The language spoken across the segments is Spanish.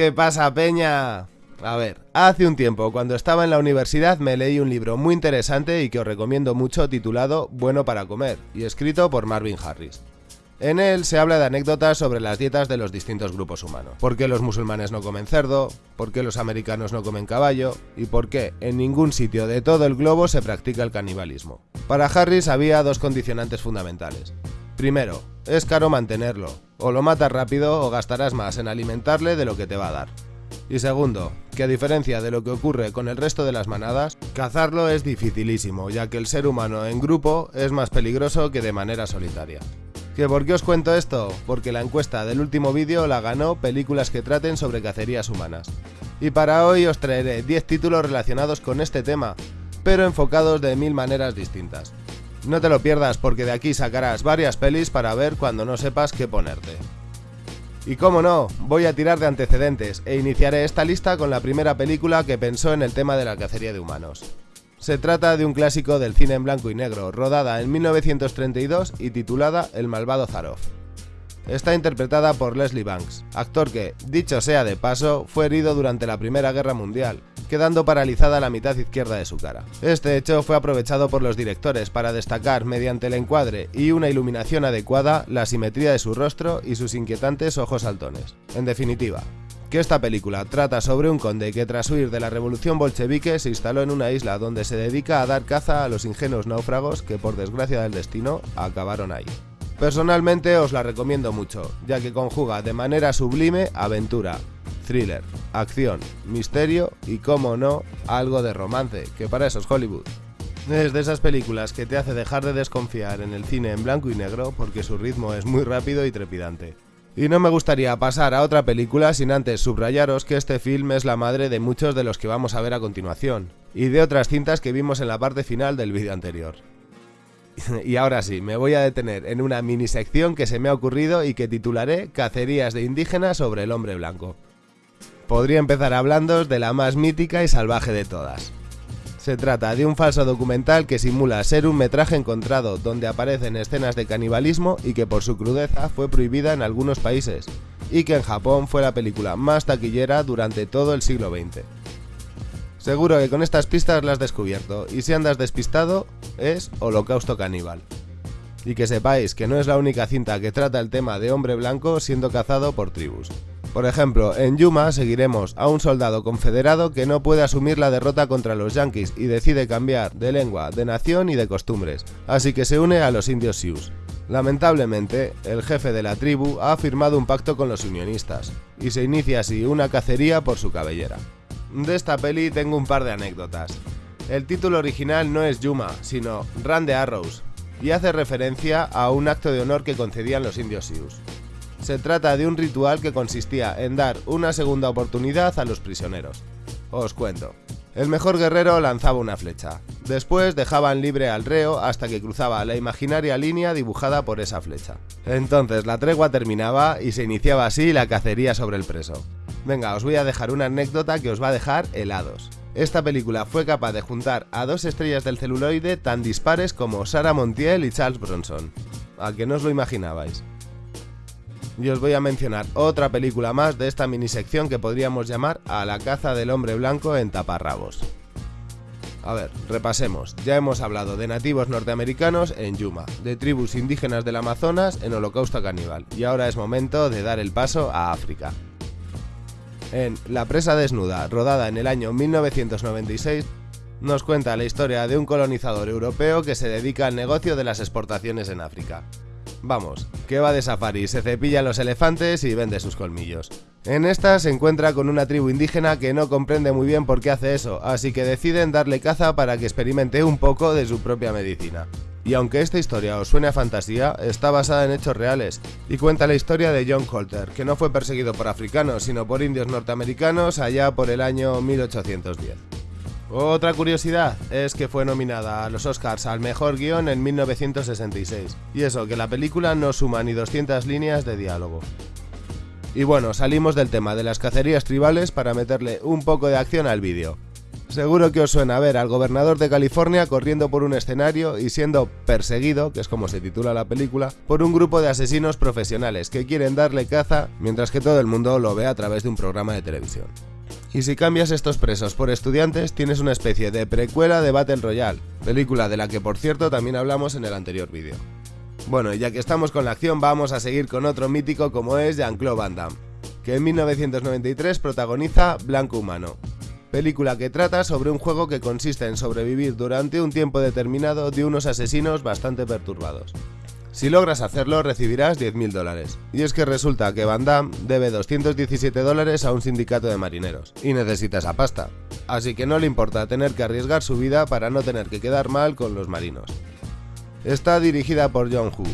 ¿Qué pasa, Peña? A ver, hace un tiempo, cuando estaba en la universidad, me leí un libro muy interesante y que os recomiendo mucho titulado Bueno para comer, y escrito por Marvin Harris. En él se habla de anécdotas sobre las dietas de los distintos grupos humanos. ¿Por qué los musulmanes no comen cerdo? ¿Por qué los americanos no comen caballo? ¿Y por qué en ningún sitio de todo el globo se practica el canibalismo? Para Harris había dos condicionantes fundamentales. Primero, es caro mantenerlo. O lo matas rápido o gastarás más en alimentarle de lo que te va a dar. Y segundo, que a diferencia de lo que ocurre con el resto de las manadas, cazarlo es dificilísimo, ya que el ser humano en grupo es más peligroso que de manera solitaria. ¿Que por qué os cuento esto? Porque la encuesta del último vídeo la ganó películas que traten sobre cacerías humanas. Y para hoy os traeré 10 títulos relacionados con este tema, pero enfocados de mil maneras distintas. No te lo pierdas porque de aquí sacarás varias pelis para ver cuando no sepas qué ponerte. Y como no, voy a tirar de antecedentes e iniciaré esta lista con la primera película que pensó en el tema de la cacería de humanos. Se trata de un clásico del cine en blanco y negro, rodada en 1932 y titulada El malvado Zaroff. Está interpretada por Leslie Banks, actor que, dicho sea de paso, fue herido durante la Primera Guerra Mundial, quedando paralizada la mitad izquierda de su cara. Este hecho fue aprovechado por los directores para destacar mediante el encuadre y una iluminación adecuada la simetría de su rostro y sus inquietantes ojos saltones. En definitiva, que esta película trata sobre un conde que tras huir de la revolución bolchevique se instaló en una isla donde se dedica a dar caza a los ingenuos náufragos que por desgracia del destino acabaron ahí. Personalmente os la recomiendo mucho, ya que conjuga de manera sublime aventura, thriller, acción, misterio y, como no, algo de romance, que para eso es Hollywood. Es de esas películas que te hace dejar de desconfiar en el cine en blanco y negro porque su ritmo es muy rápido y trepidante. Y no me gustaría pasar a otra película sin antes subrayaros que este film es la madre de muchos de los que vamos a ver a continuación, y de otras cintas que vimos en la parte final del vídeo anterior. y ahora sí, me voy a detener en una mini sección que se me ha ocurrido y que titularé Cacerías de indígenas sobre el hombre blanco. Podría empezar hablándoos de la más mítica y salvaje de todas, se trata de un falso documental que simula ser un metraje encontrado donde aparecen escenas de canibalismo y que por su crudeza fue prohibida en algunos países, y que en Japón fue la película más taquillera durante todo el siglo XX. Seguro que con estas pistas las has descubierto, y si andas despistado, es Holocausto Caníbal. Y que sepáis que no es la única cinta que trata el tema de hombre blanco siendo cazado por tribus. Por ejemplo, en Yuma seguiremos a un soldado confederado que no puede asumir la derrota contra los yankees y decide cambiar de lengua, de nación y de costumbres, así que se une a los indios Sioux. Lamentablemente, el jefe de la tribu ha firmado un pacto con los unionistas, y se inicia así una cacería por su cabellera. De esta peli tengo un par de anécdotas. El título original no es Yuma, sino Run the Arrows, y hace referencia a un acto de honor que concedían los indios Sioux. Se trata de un ritual que consistía en dar una segunda oportunidad a los prisioneros. Os cuento. El mejor guerrero lanzaba una flecha. Después dejaban libre al reo hasta que cruzaba la imaginaria línea dibujada por esa flecha. Entonces la tregua terminaba y se iniciaba así la cacería sobre el preso. Venga, os voy a dejar una anécdota que os va a dejar helados. Esta película fue capaz de juntar a dos estrellas del celuloide tan dispares como Sarah Montiel y Charles Bronson. A que no os lo imaginabais y os voy a mencionar otra película más de esta minisección que podríamos llamar A la caza del hombre blanco en taparrabos. A ver, repasemos. Ya hemos hablado de nativos norteamericanos en Yuma, de tribus indígenas del Amazonas en Holocausto Caníbal, y ahora es momento de dar el paso a África. En La presa desnuda, rodada en el año 1996, nos cuenta la historia de un colonizador europeo que se dedica al negocio de las exportaciones en África. Vamos, que va de safari, se cepilla los elefantes y vende sus colmillos. En esta se encuentra con una tribu indígena que no comprende muy bien por qué hace eso, así que deciden darle caza para que experimente un poco de su propia medicina. Y aunque esta historia os suene a fantasía, está basada en hechos reales y cuenta la historia de John Colter, que no fue perseguido por africanos, sino por indios norteamericanos allá por el año 1810. Otra curiosidad es que fue nominada a los Oscars al mejor guion en 1966, y eso que la película no suma ni 200 líneas de diálogo. Y bueno, salimos del tema de las cacerías tribales para meterle un poco de acción al vídeo. Seguro que os suena ver al gobernador de California corriendo por un escenario y siendo perseguido, que es como se titula la película, por un grupo de asesinos profesionales que quieren darle caza mientras que todo el mundo lo ve a través de un programa de televisión. Y si cambias estos presos por estudiantes, tienes una especie de precuela de Battle Royale, película de la que por cierto también hablamos en el anterior vídeo. Bueno, y ya que estamos con la acción, vamos a seguir con otro mítico como es Jean-Claude Van Damme, que en 1993 protagoniza Blanco Humano, película que trata sobre un juego que consiste en sobrevivir durante un tiempo determinado de unos asesinos bastante perturbados. Si logras hacerlo recibirás 10.000 dólares. Y es que resulta que Van Damme debe 217 dólares a un sindicato de marineros, y necesita esa pasta. Así que no le importa tener que arriesgar su vida para no tener que quedar mal con los marinos. Está dirigida por John Hu,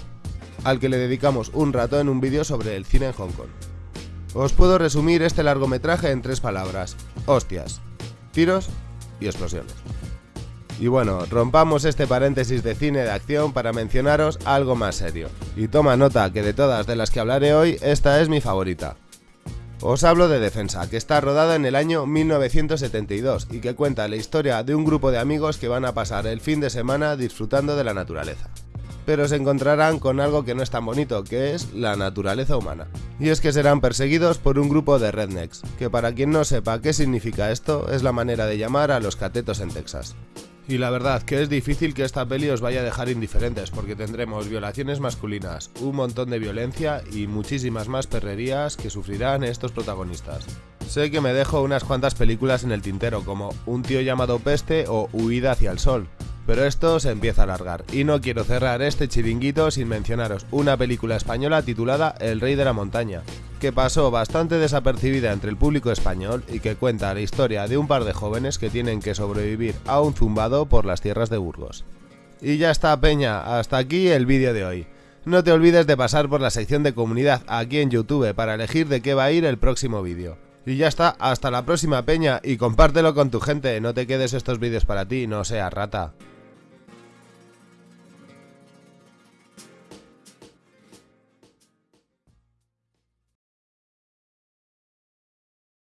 al que le dedicamos un rato en un vídeo sobre el cine en Hong Kong. Os puedo resumir este largometraje en tres palabras. Hostias tiros y explosiones. Y bueno, rompamos este paréntesis de cine de acción para mencionaros algo más serio. Y toma nota que de todas de las que hablaré hoy, esta es mi favorita. Os hablo de Defensa, que está rodada en el año 1972 y que cuenta la historia de un grupo de amigos que van a pasar el fin de semana disfrutando de la naturaleza pero se encontrarán con algo que no es tan bonito, que es la naturaleza humana. Y es que serán perseguidos por un grupo de rednecks, que para quien no sepa qué significa esto, es la manera de llamar a los catetos en Texas. Y la verdad que es difícil que esta peli os vaya a dejar indiferentes porque tendremos violaciones masculinas, un montón de violencia y muchísimas más perrerías que sufrirán estos protagonistas. Sé que me dejo unas cuantas películas en el tintero como Un tío llamado Peste o Huida hacia el sol, pero esto se empieza a alargar, y no quiero cerrar este chiringuito sin mencionaros una película española titulada El Rey de la Montaña, que pasó bastante desapercibida entre el público español y que cuenta la historia de un par de jóvenes que tienen que sobrevivir a un zumbado por las tierras de Burgos. Y ya está Peña, hasta aquí el vídeo de hoy. No te olvides de pasar por la sección de comunidad aquí en YouTube para elegir de qué va a ir el próximo vídeo. Y ya está, hasta la próxima Peña y compártelo con tu gente, no te quedes estos vídeos para ti, no seas rata.